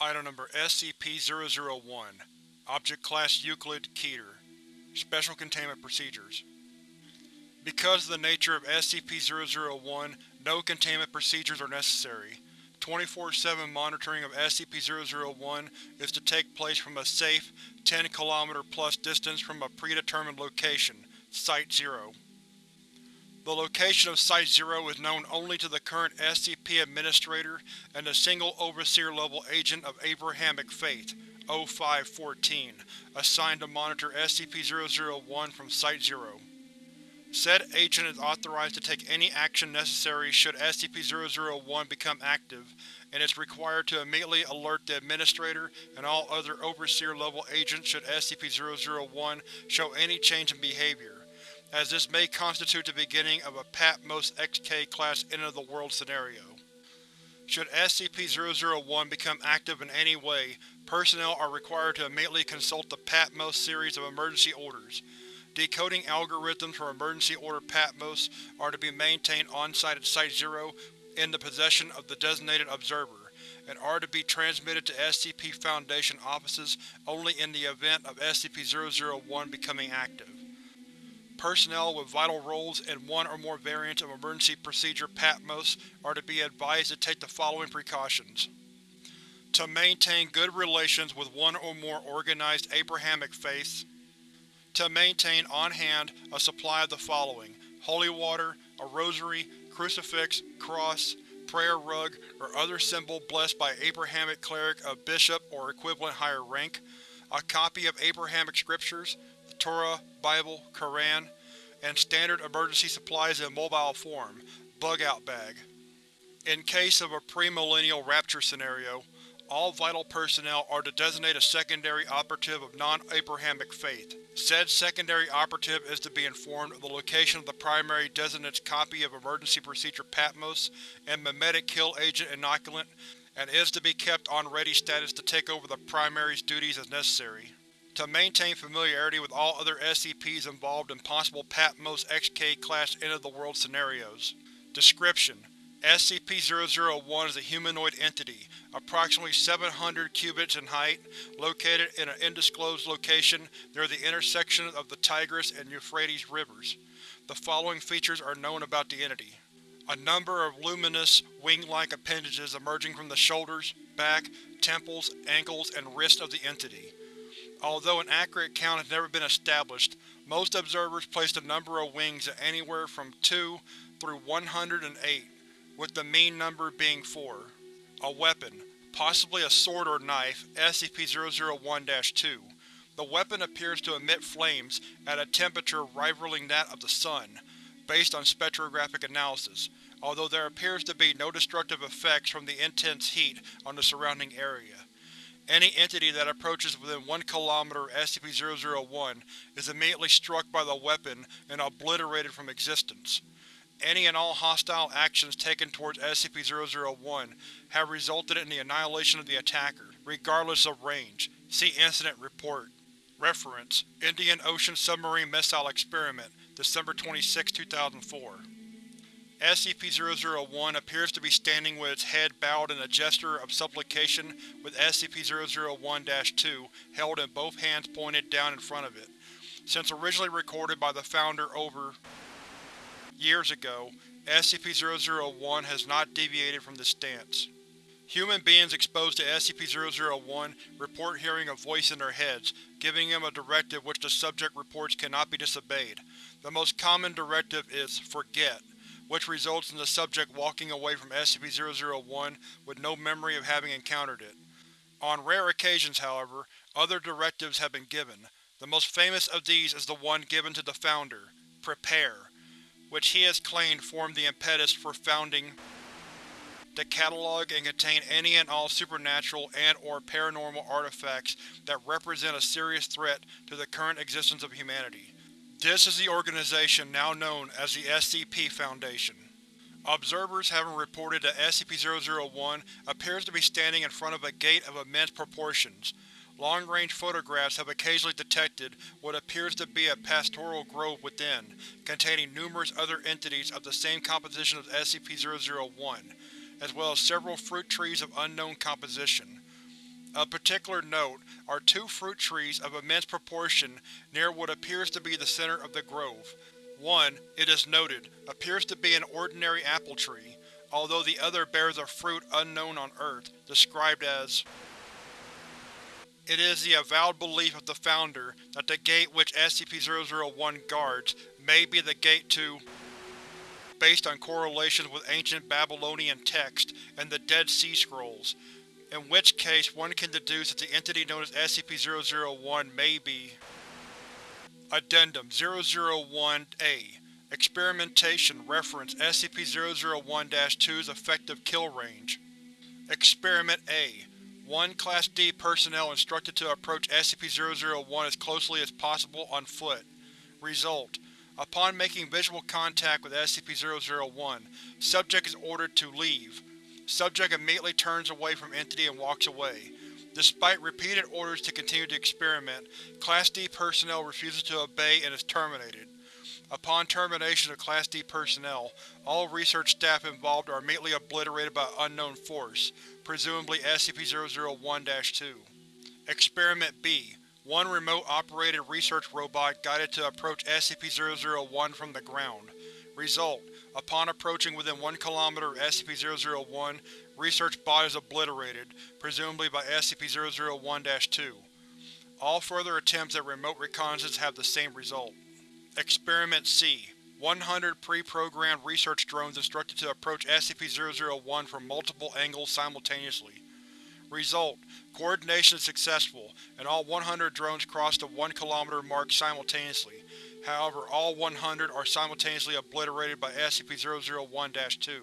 Item Number SCP-001 Object Class Euclid Keter Special Containment Procedures Because of the nature of SCP-001, no containment procedures are necessary. 24-7 monitoring of SCP-001 is to take place from a safe, 10 km plus distance from a predetermined location, Site-0. The location of Site-0 is known only to the current SCP Administrator and the single Overseer-level agent of Abrahamic Faith, O-5-14, assigned to monitor SCP-001 from Site-0. Said agent is authorized to take any action necessary should SCP-001 become active, and is required to immediately alert the Administrator and all other Overseer-level agents should SCP-001 show any change in behavior as this may constitute the beginning of a Patmos XK-class end-of-the-world scenario. Should SCP-001 become active in any way, personnel are required to immediately consult the Patmos series of emergency orders. Decoding algorithms for Emergency Order Patmos are to be maintained on-site at Site-0 in the possession of the designated Observer, and are to be transmitted to SCP Foundation offices only in the event of SCP-001 becoming active. Personnel with vital roles and one or more variants of Emergency Procedure Patmos are to be advised to take the following precautions. To maintain good relations with one or more organized Abrahamic faiths. To maintain on hand a supply of the following holy water, a rosary, crucifix, cross, prayer rug, or other symbol blessed by Abrahamic cleric of bishop or equivalent higher rank, a copy of Abrahamic scriptures, Torah, Bible, Koran, and standard emergency supplies in mobile form, bug-out bag. In case of a pre-millennial rapture scenario, all vital personnel are to designate a secondary operative of non-Abrahamic faith. Said secondary operative is to be informed of the location of the primary designate's copy of Emergency Procedure Patmos and Memetic Kill Agent Inoculant, and is to be kept on ready status to take over the primary's duties as necessary. To maintain familiarity with all other SCPs involved in possible Patmos XK-class end-of-the-world scenarios. Description: SCP-001 is a humanoid entity, approximately 700 cubits in height, located in an undisclosed location near the intersection of the Tigris and Euphrates rivers. The following features are known about the entity. A number of luminous, wing-like appendages emerging from the shoulders, back, temples, ankles, and wrists of the entity. Although an accurate count has never been established, most observers place the number of wings at anywhere from 2 through 108, with the mean number being 4. A weapon, possibly a sword or knife, SCP-001-2. The weapon appears to emit flames at a temperature rivaling that of the Sun, based on spectrographic analysis, although there appears to be no destructive effects from the intense heat on the surrounding area. Any entity that approaches within 1 km of SCP-001 is immediately struck by the weapon and obliterated from existence. Any and all hostile actions taken towards SCP-001 have resulted in the annihilation of the attacker, regardless of range. See Incident Report. Reference: Indian Ocean Submarine Missile Experiment, December 26, 2004. SCP-001 appears to be standing with its head bowed in a gesture of supplication with SCP-001-2 held in both hands pointed down in front of it. Since originally recorded by the Founder over years ago, SCP-001 has not deviated from this stance. Human beings exposed to SCP-001 report hearing a voice in their heads, giving them a directive which the subject reports cannot be disobeyed. The most common directive is, forget which results in the subject walking away from SCP-001 with no memory of having encountered it. On rare occasions, however, other directives have been given. The most famous of these is the one given to the Founder, Prepare, which he has claimed formed the impetus for founding to catalog and contain any and all supernatural and or paranormal artifacts that represent a serious threat to the current existence of humanity. This is the organization now known as the SCP Foundation. Observers have reported that SCP-001 appears to be standing in front of a gate of immense proportions. Long-range photographs have occasionally detected what appears to be a pastoral grove within, containing numerous other entities of the same composition as SCP-001, as well as several fruit trees of unknown composition. Of particular note are two fruit trees of immense proportion near what appears to be the center of the grove. One, it is noted, appears to be an ordinary apple tree, although the other bears a fruit unknown on Earth, described as It is the avowed belief of the Founder that the gate which SCP-001 guards may be the gate to based on correlations with ancient Babylonian text and the Dead Sea Scrolls, in which case one can deduce that the entity known as SCP-001 may be Addendum 001-A Experimentation Reference SCP-001-2's Effective Kill Range Experiment A One Class D personnel instructed to approach SCP-001 as closely as possible on foot. Result: Upon making visual contact with SCP-001, subject is ordered to leave. Subject immediately turns away from Entity and walks away. Despite repeated orders to continue the experiment, Class D personnel refuses to obey and is terminated. Upon termination of Class D personnel, all research staff involved are immediately obliterated by unknown force, presumably SCP-001-2. Experiment B One remote-operated research robot guided to approach SCP-001 from the ground. Result: Upon approaching within 1 km of SCP-001, research bot is obliterated, presumably by SCP-001-2. All further attempts at remote reconnaissance have the same result. Experiment C 100 pre-programmed research drones instructed to approach SCP-001 from multiple angles simultaneously. Result: Coordination is successful, and all 100 drones cross the 1 km mark simultaneously. However, all 100 are simultaneously obliterated by SCP-001-2.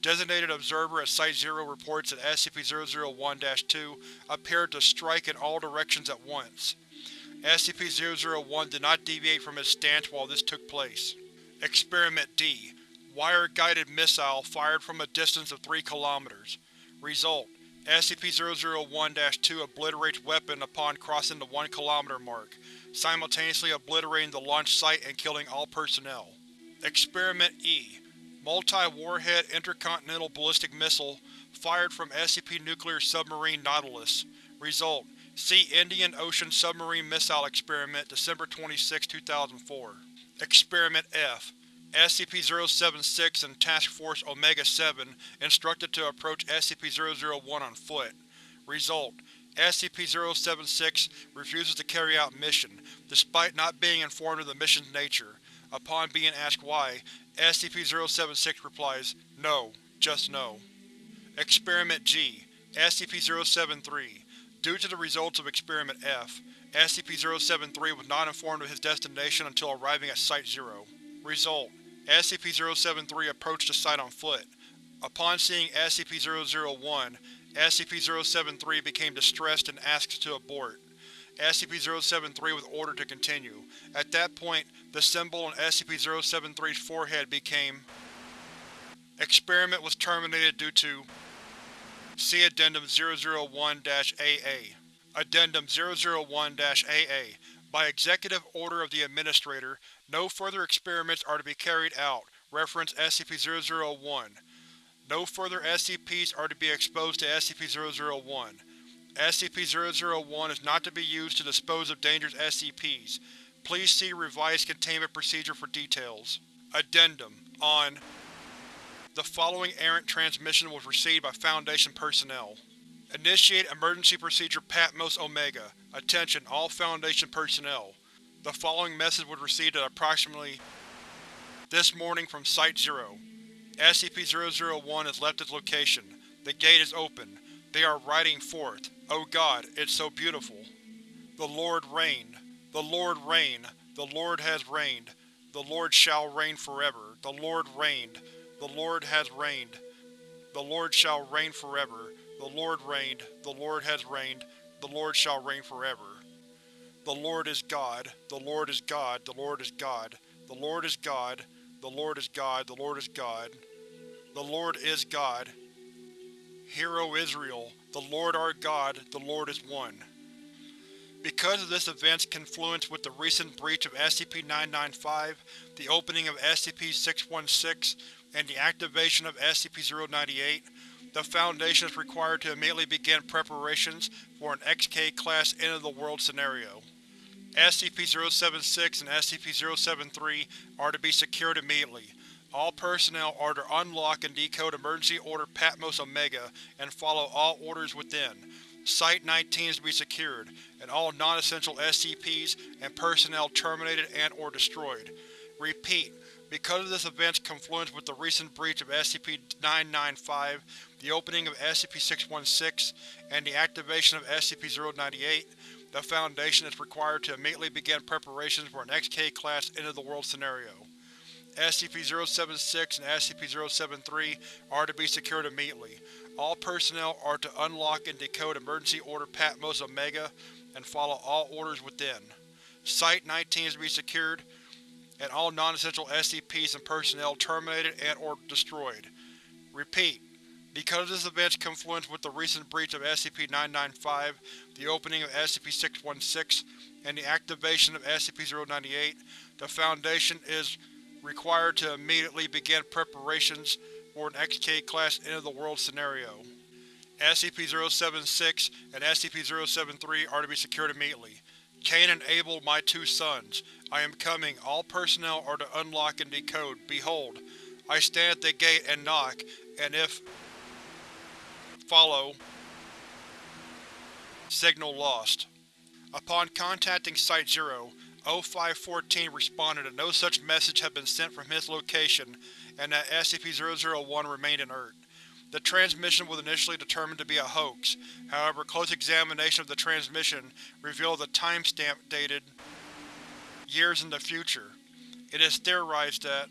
Designated Observer at Site-0 reports that SCP-001-2 appeared to strike in all directions at once. SCP-001 did not deviate from its stance while this took place. Experiment D Wire-guided missile fired from a distance of 3 km. Result: SCP-001-2 obliterates weapon upon crossing the 1 km mark, simultaneously obliterating the launch site and killing all personnel. Experiment E Multi-warhead intercontinental ballistic missile fired from SCP Nuclear Submarine Nautilus. Result: See Indian Ocean Submarine Missile Experiment December 26, 2004. Experiment F SCP-076 and Task Force Omega-7 instructed to approach SCP-001 on foot. Result: SCP-076 refuses to carry out mission, despite not being informed of the mission's nature. Upon being asked why, SCP-076 replies, No, just no. Experiment G SCP-073 Due to the results of Experiment F, SCP-073 was not informed of his destination until arriving at Site-0. Result: SCP-073 approached the site on foot. Upon seeing SCP-001, SCP-073 became distressed and asked to abort. SCP-073 was ordered to continue. At that point, the symbol on SCP-073's forehead became Experiment was terminated due to See Addendum 001-AA Addendum 001-AA By Executive Order of the Administrator, no further experiments are to be carried out. Reference SCP-001 No further SCPs are to be exposed to SCP-001. SCP-001 is not to be used to dispose of dangerous SCPs. Please see Revised Containment Procedure for details. Addendum On The following errant transmission was received by Foundation personnel. Initiate Emergency Procedure Patmos Omega. Attention all Foundation personnel. The following message was received at approximately this morning from Site-0. SCP-001 has left its location. The gate is open. They are riding forth. Oh God, it's so beautiful. The Lord reigned. The Lord reigned. The Lord has reigned. The Lord shall reign forever. The Lord reigned. The Lord has reigned. The Lord shall reign forever. The Lord reigned. The Lord has reigned. The Lord shall reign forever. The Lord is God. The Lord is God. The Lord is God. The Lord is God. The Lord is God. The Lord is God. The Lord is God. Hear, O Israel, the Lord our God, the Lord is one. Because of this event's confluence with the recent breach of SCP-995, the opening of SCP-616, and the activation of SCP-098, the Foundation is required to immediately begin preparations for an XK-class end-of-the-world scenario. SCP-076 and SCP-073 are to be secured immediately. All personnel are to unlock and decode Emergency Order Patmos Omega and follow all orders within. Site-19 is to be secured, and all non-essential SCPs and personnel terminated and or destroyed. Repeat, because of this event's confluence with the recent breach of SCP-995, the opening of SCP-616, and the activation of SCP-098, the Foundation is required to immediately begin preparations for an XK-class end-of-the-world scenario. SCP-076 and SCP-073 are to be secured immediately. All personnel are to unlock and decode Emergency Order Patmos Omega and follow all orders within. Site-19 is to be secured, and all non-essential SCPs and personnel terminated and or destroyed. Repeat, because this event's confluence with the recent breach of SCP-995, the opening of SCP-616, and the activation of SCP-098, the Foundation is required to immediately begin preparations for an XK-class end-of-the-world scenario. SCP-076 and SCP-073 are to be secured immediately. Cain and Abel, my two sons. I am coming. All personnel are to unlock and decode. Behold, I stand at the gate and knock, and if follow. Signal lost. Upon contacting Site-0, O514 responded that no such message had been sent from his location and that SCP-001 remained inert. The transmission was initially determined to be a hoax, however close examination of the transmission revealed a timestamp dated years in the future. It is theorized that